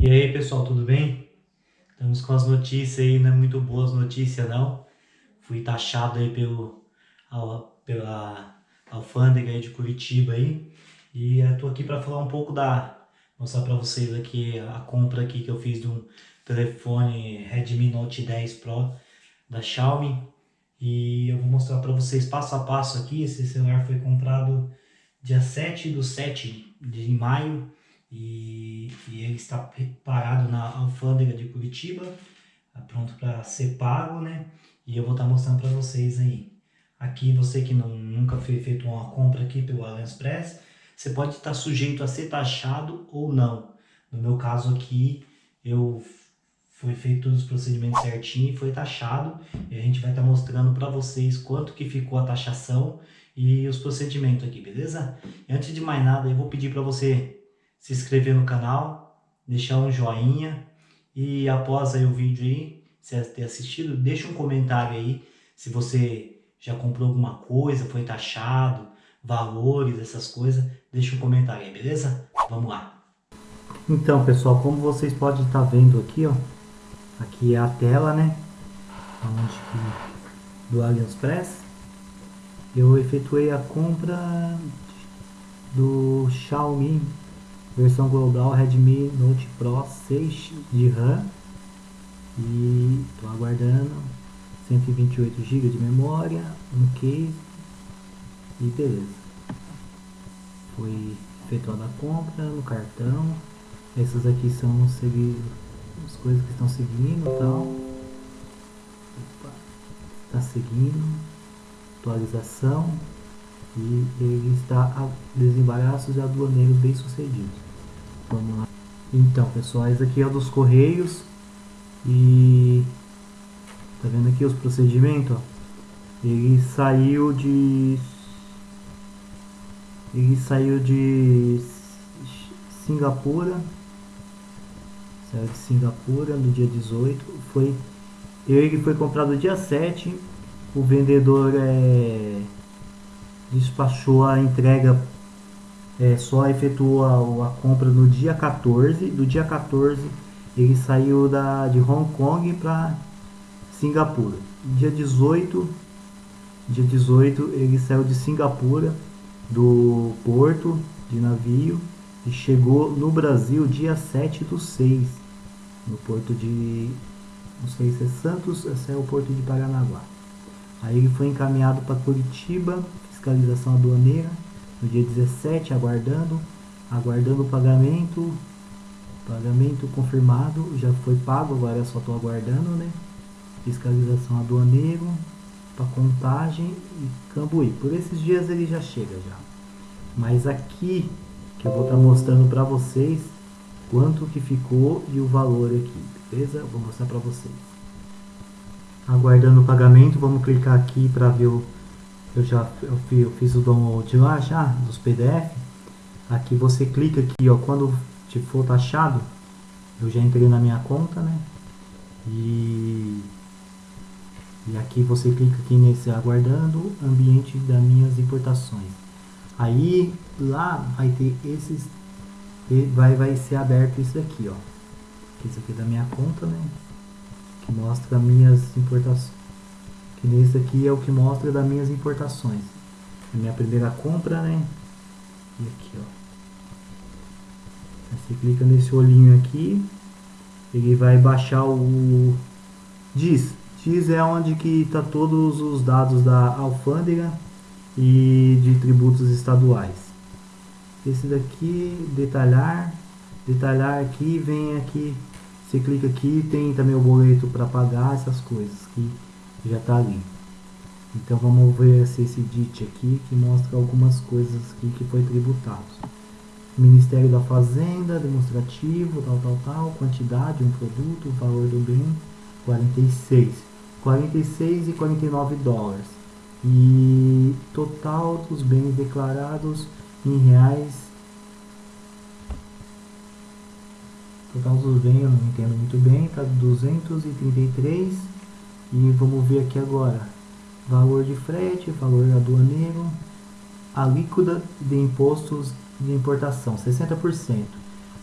E aí pessoal, tudo bem? Estamos com as notícias aí, não é muito boas notícias não. Fui taxado aí pelo, pela alfândega aí de Curitiba aí. E estou aqui para falar um pouco da... Mostrar para vocês aqui a compra aqui que eu fiz de um telefone Redmi Note 10 Pro da Xiaomi. E eu vou mostrar para vocês passo a passo aqui. Esse celular foi comprado dia 7 do 7 de maio e, e ele está parado na alfândega de Curitiba, tá pronto para ser pago, né? E eu vou estar tá mostrando para vocês aí. Aqui, você que não, nunca fez feito uma compra aqui pelo AliExpress, você pode estar tá sujeito a ser taxado ou não. No meu caso aqui, eu foi feito todos os procedimentos certinho e foi taxado. E a gente vai estar mostrando para vocês quanto que ficou a taxação e os procedimentos aqui, beleza? E antes de mais nada, eu vou pedir para você se inscrever no canal, deixar um joinha e após aí o vídeo aí, se ter assistido, deixa um comentário aí se você já comprou alguma coisa, foi taxado, valores, essas coisas, deixa um comentário aí, beleza? Vamos lá. Então, pessoal, como vocês podem estar vendo aqui, ó, aqui é a tela, né, onde que, do AliExpress, eu efetuei a compra do Xiaomi versão global Redmi Note Pro 6 de RAM e estou aguardando 128 GB de memória, um case e beleza. Foi efetuada a compra no cartão. Essas aqui são as coisas que estão seguindo tal. Está seguindo. Atualização. E ele está a desembaraços e aduaneiros bem sucedidos. Vamos lá. Então, pessoal, esse aqui é o dos Correios. E... Tá vendo aqui os procedimentos? Ó? Ele saiu de... Ele saiu de Singapura. Saiu de Singapura no dia 18. Foi... Ele foi comprado dia 7. O vendedor é... despachou a entrega é, só efetuou a, a, compra no dia 14. Do dia 14 ele saiu da, de Hong Kong para Singapura. Dia 18, dia 18 ele saiu de Singapura do porto de navio e chegou no Brasil dia 7 do 6 no porto de não sei se é Santos, esse é o porto de Paranaguá. Aí ele foi encaminhado para Curitiba, fiscalização aduaneira no dia 17, aguardando, aguardando o pagamento, pagamento confirmado, já foi pago, agora só estou aguardando, né? Fiscalização aduaneiro, para contagem e Cambuí. Por esses dias ele já chega já. Mas aqui que eu vou estar tá mostrando para vocês quanto que ficou e o valor aqui, beleza? Vou mostrar para vocês. Aguardando o pagamento, vamos clicar aqui para ver o eu já eu fiz, eu fiz o download lá já dos PDF aqui você clica aqui ó quando te for taxado eu já entrei na minha conta né? E e aqui você clica aqui nesse aguardando ambiente das minhas importações. Aí lá vai ter esses vai vai ser aberto isso aqui ó. Isso aqui é da minha conta né? Que mostra minhas importações que nesse aqui é o que mostra das minhas importações. A minha primeira compra, né? E aqui, ó. Você clica nesse olhinho aqui, ele vai baixar o diz. Diz é onde que está todos os dados da alfândega e de tributos estaduais. Esse daqui, detalhar, detalhar aqui, vem aqui, você clica aqui, tem também o boleto para pagar essas coisas que já está ali. Então vamos ver esse DIT aqui que mostra algumas coisas aqui que foi tributado. Ministério da Fazenda, demonstrativo, tal, tal, tal, quantidade, um produto, valor do bem, 46. 46 e 49 dólares. E total dos bens declarados em reais. Total dos bens eu não entendo muito bem, tá 233 e vamos ver aqui agora. Valor de frete, valor aduaneiro, alíquota de impostos de importação, 60%.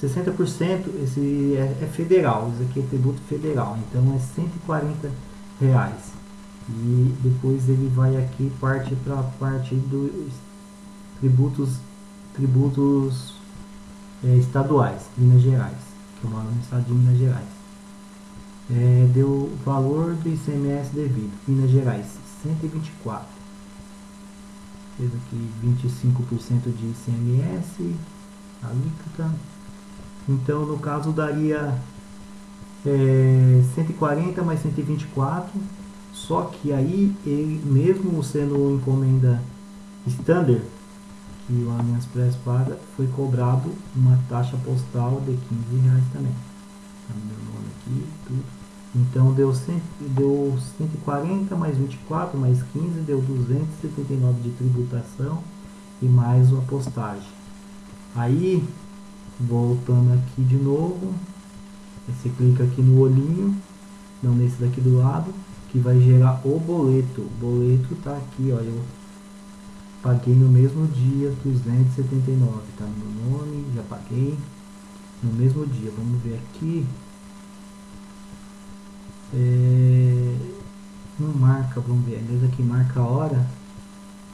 60% esse é, é, federal, isso aqui é tributo federal, então é 140 reais. E depois ele vai aqui parte para a parte dos tributos tributos é, estaduais, Minas Gerais, que eu moro no estado de Minas Gerais. É, deu o valor do ICMS devido, Minas Gerais, 124. Fez aqui 25% de ICMS, alíquota. Então, no caso, daria é, 140 mais 124. Só que aí, ele, mesmo sendo encomenda standard, que o Allianz Press paga, foi cobrado uma taxa postal de 15 reais também. Tá meu nome aqui, tudo. Então deu, 100, deu 140 mais 24 mais 15, deu 279 de tributação e mais uma postagem. Aí, voltando aqui de novo, você clica aqui no olhinho, não nesse daqui do lado, que vai gerar o boleto. O boleto tá aqui, olha, eu paguei no mesmo dia 279, tá no meu nome, já paguei no mesmo dia. Vamos ver aqui. É, não marca, vamos ver, aliás aqui marca a hora.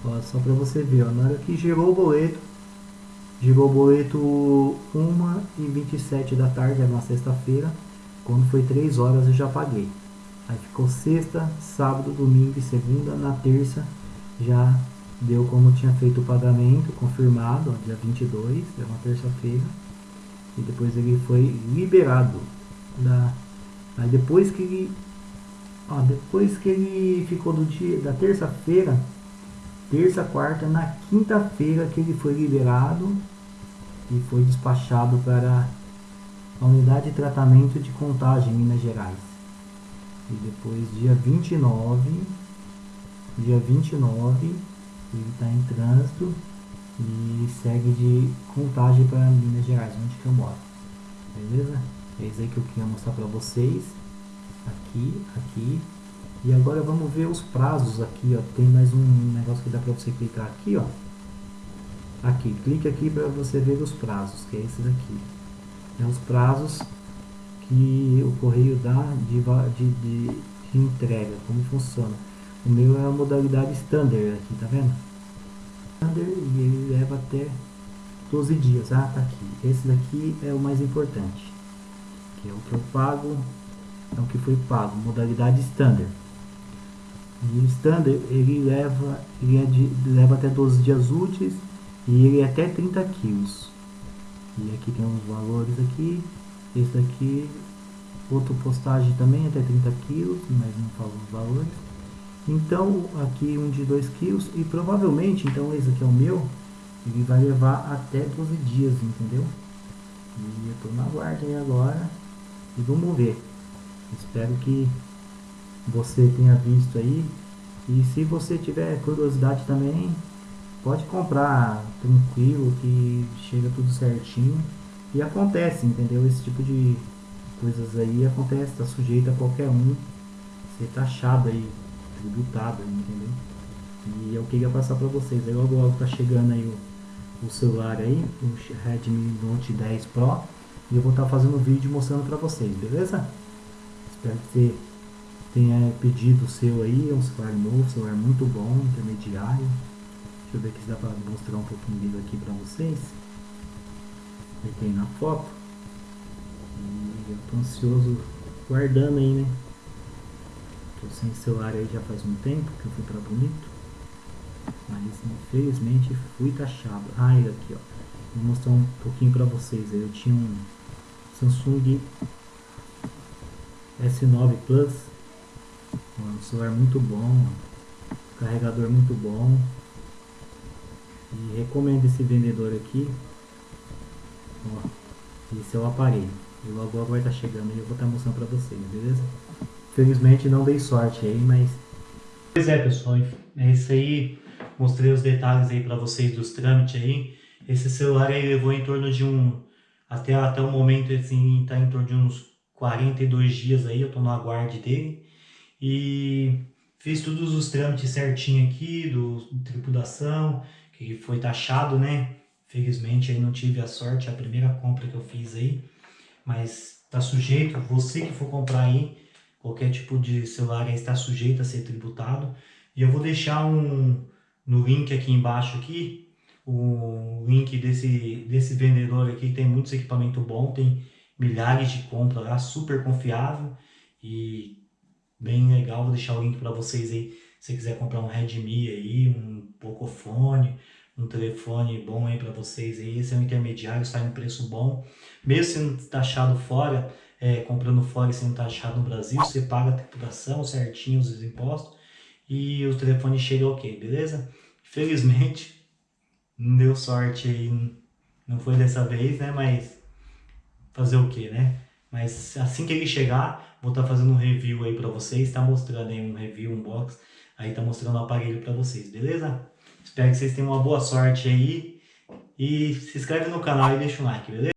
Ó, só para você ver, ó, na hora que gerou o boleto, gerou o boleto 1 e 27 da tarde, era uma sexta-feira. Quando foi 3 horas eu já paguei. Aí ficou sexta, sábado, domingo e segunda. Na terça já deu como tinha feito o pagamento, confirmado, ó, dia 22, é uma terça-feira. E depois ele foi liberado. Da, aí depois que ele, ó, depois que ele ficou do dia da terça-feira, terça, quarta, na quinta-feira que ele foi liberado e foi despachado para a unidade de tratamento de contagem em Minas Gerais. E depois dia 29, dia 29 ele está em trânsito e segue de contagem para Minas Gerais, onde que eu moro. Beleza? É isso aí que eu queria mostrar para vocês. Aqui, aqui. E agora vamos ver os prazos aqui, ó. Tem mais um negócio que dá para você clicar aqui, ó. Aqui, clique aqui para você ver os prazos, que é esse daqui. É os prazos que o correio dá de, de, de, de entrega, como funciona. O meu é a modalidade standard aqui, tá vendo? Standard e ele leva até 12 dias. Ah, tá aqui. Esse daqui é o mais importante. Que é o que eu pago, é o que foi pago. Modalidade standard. E o standard ele leva, ele é de, leva até 12 dias úteis e ele é até 30 quilos. E aqui tem uns valores aqui. Esse daqui, outra postagem também até 30 quilos, mas não falo os valores. Então, aqui um de 2 quilos e provavelmente, então esse aqui é o meu, ele vai levar até 12 dias, entendeu? E eu tô na guarda aí agora e vamos ver. Espero que você tenha visto aí. E se você tiver curiosidade também, pode comprar tranquilo, que chega tudo certinho. E acontece, entendeu? Esse tipo de coisas aí acontece, tá sujeito a qualquer um ser taxado aí tributado, entendeu? E eu queria passar para vocês. Aí logo logo tá chegando aí o, o celular aí, o Redmi Note 10 Pro. E eu vou estar fazendo um vídeo mostrando para vocês, beleza? Espero que você tenha pedido o seu aí, é um celular novo, celular muito bom, intermediário. Deixa eu ver aqui se dá para mostrar um pouquinho dele aqui para vocês. Ele tem na foto. E eu tô ansioso guardando aí, né? Tô sem celular aí já faz um tempo que eu fui para Bonito. Mas infelizmente fui taxado. Ah, ele aqui ó. Vou mostrar um pouquinho para vocês. Eu tinha um Samsung S9 Plus. Um celular muito bom. Carregador muito bom. E recomendo esse vendedor aqui. Ó, esse é o aparelho. E logo logo vai estar tá chegando e eu vou estar tá mostrando para vocês, beleza? Felizmente não dei sorte aí, mas... Pois é, pessoal, é isso aí. Mostrei os detalhes aí para vocês dos trâmites aí. Esse celular aí levou em torno de um... Até, até o momento, assim, tá em torno de uns 42 dias aí, eu tô no aguarde dele. E fiz todos os trâmites certinho aqui, do tripulação, que foi taxado, né? Felizmente aí não tive a sorte, a primeira compra que eu fiz aí. Mas tá sujeito, você que for comprar aí, qualquer tipo de celular aí está sujeito a ser tributado. E eu vou deixar um no link aqui embaixo aqui, o link desse, desse vendedor aqui, tem muitos equipamentos bons, tem milhares de compras lá, super confiável e bem legal, vou deixar o link para vocês aí, se quiser comprar um Redmi aí, um Pocophone, um telefone bom aí para vocês aí, esse é um intermediário, sai um preço bom, mesmo sendo taxado fora, é, comprando fora e sendo taxado no Brasil, você paga a tributação certinho, os impostos, e o telefone chega ok, beleza? Felizmente, não deu sorte aí, não foi dessa vez, né, mas fazer o que, né? Mas assim que ele chegar, vou estar tá fazendo um review aí para vocês, tá mostrando aí um review, um box, aí tá mostrando o aparelho para vocês, beleza? Espero que vocês tenham uma boa sorte aí. E se inscreve no canal e deixa um like, beleza?